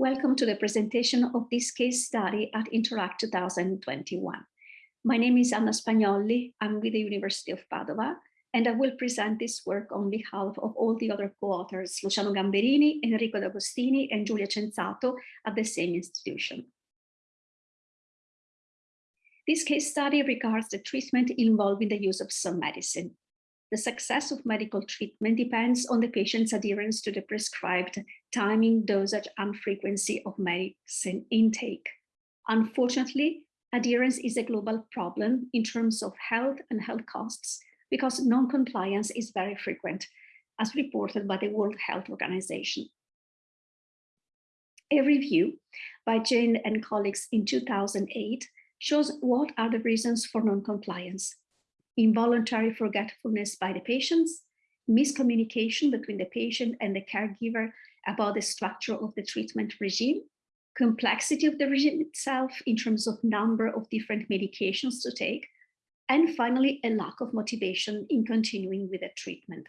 Welcome to the presentation of this case study at Interact 2021. My name is Anna Spagnolli. I'm with the University of Padova, and I will present this work on behalf of all the other co-authors, Luciano Gamberini, Enrico D'Agostini, and Giulia Cenzato at the same institution. This case study regards the treatment involving the use of some medicine. The success of medical treatment depends on the patient's adherence to the prescribed timing, dosage, and frequency of medicine intake. Unfortunately, adherence is a global problem in terms of health and health costs because non-compliance is very frequent, as reported by the World Health Organization. A review by Jane and colleagues in 2008 shows what are the reasons for non-compliance involuntary forgetfulness by the patients, miscommunication between the patient and the caregiver about the structure of the treatment regime, complexity of the regime itself in terms of number of different medications to take, and finally, a lack of motivation in continuing with the treatment.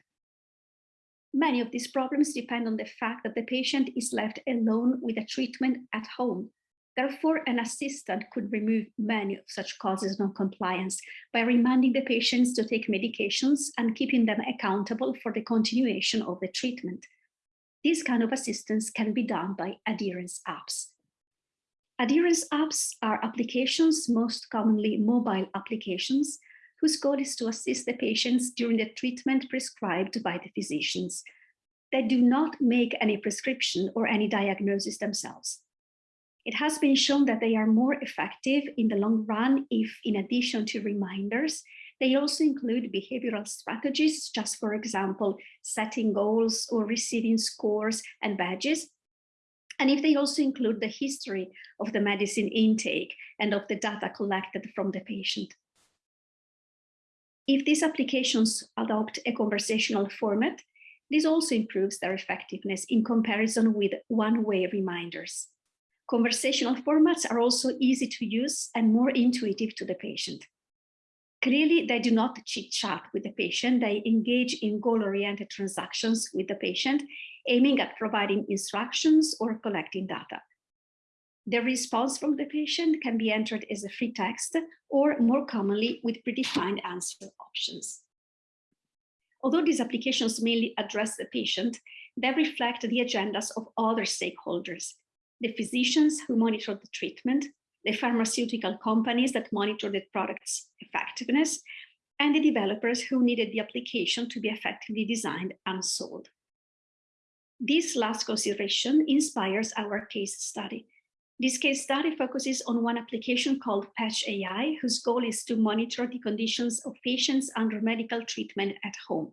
Many of these problems depend on the fact that the patient is left alone with the treatment at home Therefore, an assistant could remove many of such causes of non-compliance by reminding the patients to take medications and keeping them accountable for the continuation of the treatment. This kind of assistance can be done by adherence apps. Adherence apps are applications, most commonly mobile applications, whose goal is to assist the patients during the treatment prescribed by the physicians. They do not make any prescription or any diagnosis themselves. It has been shown that they are more effective in the long run if, in addition to reminders, they also include behavioral strategies, just for example, setting goals or receiving scores and badges. And if they also include the history of the medicine intake and of the data collected from the patient. If these applications adopt a conversational format, this also improves their effectiveness in comparison with one-way reminders. Conversational formats are also easy to use and more intuitive to the patient. Clearly, they do not chit chat with the patient. They engage in goal-oriented transactions with the patient, aiming at providing instructions or collecting data. The response from the patient can be entered as a free text or more commonly with predefined answer options. Although these applications mainly address the patient, they reflect the agendas of other stakeholders, the physicians who monitor the treatment, the pharmaceutical companies that monitor the product's effectiveness, and the developers who needed the application to be effectively designed and sold. This last consideration inspires our case study. This case study focuses on one application called Patch AI, whose goal is to monitor the conditions of patients under medical treatment at home.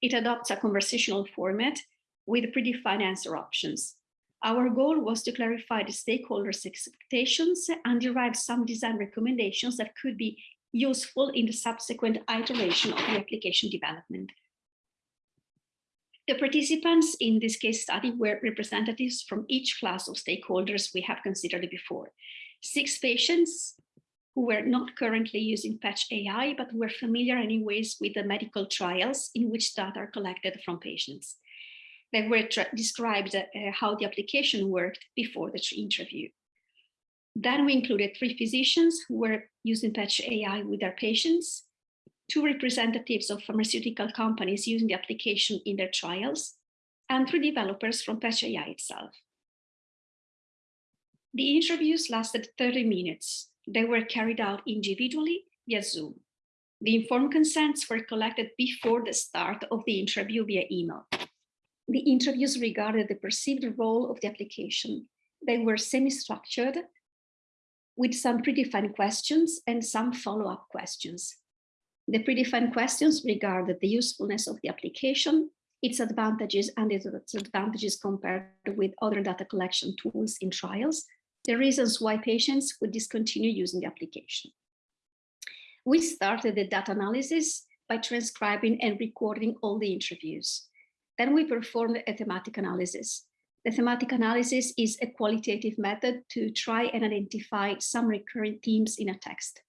It adopts a conversational format with predefined answer options. Our goal was to clarify the stakeholders' expectations and derive some design recommendations that could be useful in the subsequent iteration of the application development. The participants in this case study were representatives from each class of stakeholders we have considered before. Six patients who were not currently using Patch AI, but were familiar anyways with the medical trials in which data are collected from patients that were described uh, how the application worked before the interview. Then we included three physicians who were using Patch AI with their patients, two representatives of pharmaceutical companies using the application in their trials, and three developers from Patch AI itself. The interviews lasted 30 minutes. They were carried out individually via Zoom. The informed consents were collected before the start of the interview via email the interviews regarded the perceived role of the application. They were semi-structured with some predefined questions and some follow-up questions. The predefined questions regarded the usefulness of the application, its advantages and its disadvantages compared with other data collection tools in trials, the reasons why patients would discontinue using the application. We started the data analysis by transcribing and recording all the interviews. Then we performed a thematic analysis. The thematic analysis is a qualitative method to try and identify some recurring themes in a text.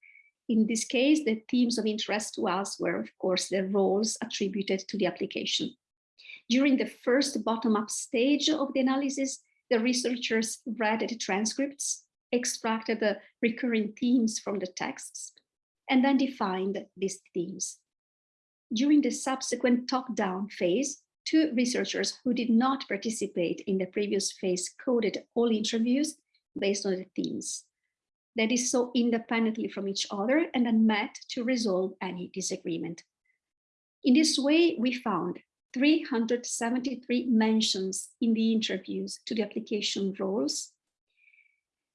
In this case, the themes of interest to us were, of course, the roles attributed to the application. During the first bottom-up stage of the analysis, the researchers read the transcripts, extracted the recurring themes from the texts, and then defined these themes. During the subsequent top-down phase, two researchers who did not participate in the previous phase coded all interviews based on the themes. That is so independently from each other and then met to resolve any disagreement. In this way, we found 373 mentions in the interviews to the application roles.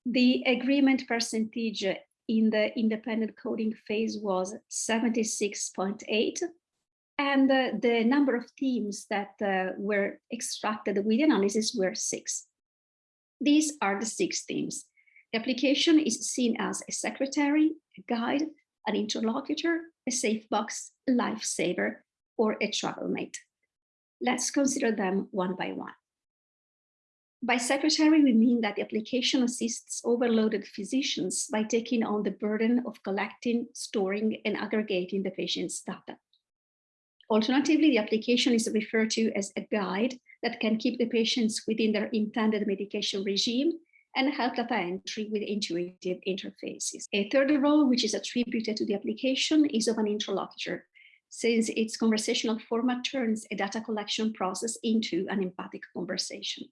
The agreement percentage in the independent coding phase was 76.8 and uh, the number of themes that uh, were extracted with the analysis were six. These are the six themes. The application is seen as a secretary, a guide, an interlocutor, a safe box, a lifesaver, or a travel mate. Let's consider them one by one. By secretary, we mean that the application assists overloaded physicians by taking on the burden of collecting, storing, and aggregating the patient's data. Alternatively, the application is referred to as a guide that can keep the patients within their intended medication regime and help data entry with intuitive interfaces. A third role, which is attributed to the application, is of an interlocutor, since its conversational format turns a data collection process into an empathic conversation.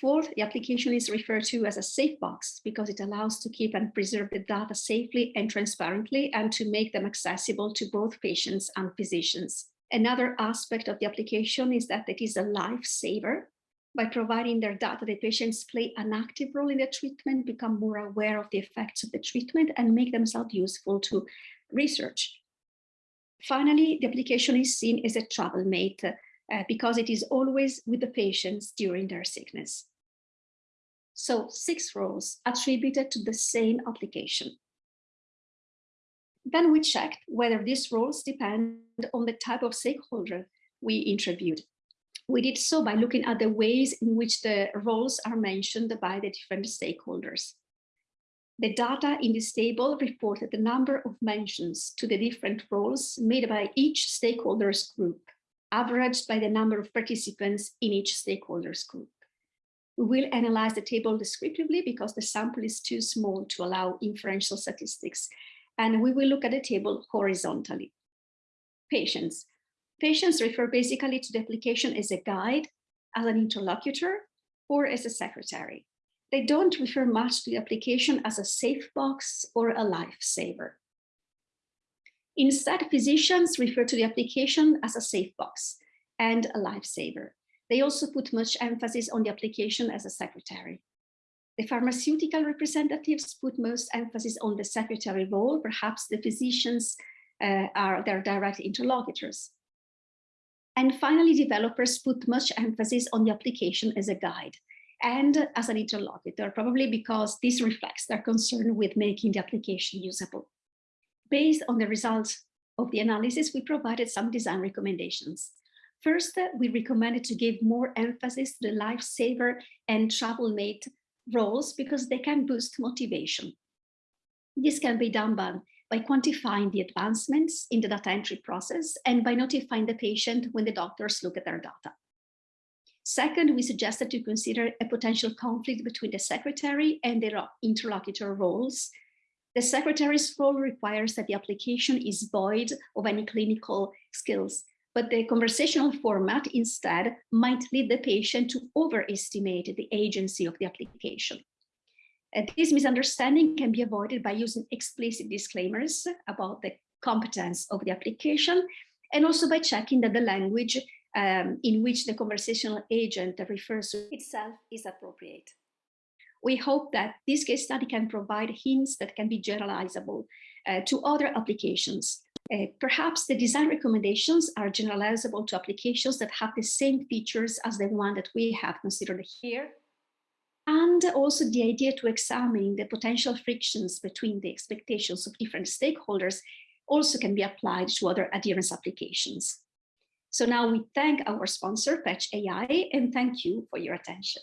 Fourth, the application is referred to as a safe box because it allows to keep and preserve the data safely and transparently and to make them accessible to both patients and physicians. Another aspect of the application is that it is a lifesaver. By providing their data, the patients play an active role in the treatment, become more aware of the effects of the treatment and make themselves useful to research. Finally, the application is seen as a travel mate uh, because it is always with the patients during their sickness. So six roles attributed to the same application. Then we checked whether these roles depend on the type of stakeholder we interviewed. We did so by looking at the ways in which the roles are mentioned by the different stakeholders. The data in this table reported the number of mentions to the different roles made by each stakeholders group, averaged by the number of participants in each stakeholders group. We will analyze the table descriptively because the sample is too small to allow inferential statistics, and we will look at the table horizontally. Patients. Patients refer basically to the application as a guide, as an interlocutor, or as a secretary they don't refer much to the application as a safe box or a lifesaver. Instead, physicians refer to the application as a safe box and a lifesaver. They also put much emphasis on the application as a secretary. The pharmaceutical representatives put most emphasis on the secretary role, perhaps the physicians uh, are their direct interlocutors. And finally, developers put much emphasis on the application as a guide and as an interlocutor, probably because this reflects their concern with making the application usable. Based on the results of the analysis, we provided some design recommendations. First, we recommended to give more emphasis to the lifesaver and travel mate roles because they can boost motivation. This can be done by, by quantifying the advancements in the data entry process and by notifying the patient when the doctors look at their data. Second, we suggested to consider a potential conflict between the secretary and their interlocutor roles. The secretary's role requires that the application is void of any clinical skills, but the conversational format instead might lead the patient to overestimate the agency of the application. Uh, this misunderstanding can be avoided by using explicit disclaimers about the competence of the application and also by checking that the language um, in which the conversational agent refers to itself is appropriate. We hope that this case study can provide hints that can be generalizable uh, to other applications. Uh, perhaps the design recommendations are generalizable to applications that have the same features as the one that we have considered here. And also the idea to examine the potential frictions between the expectations of different stakeholders also can be applied to other adherence applications. So now we thank our sponsor, Patch AI, and thank you for your attention.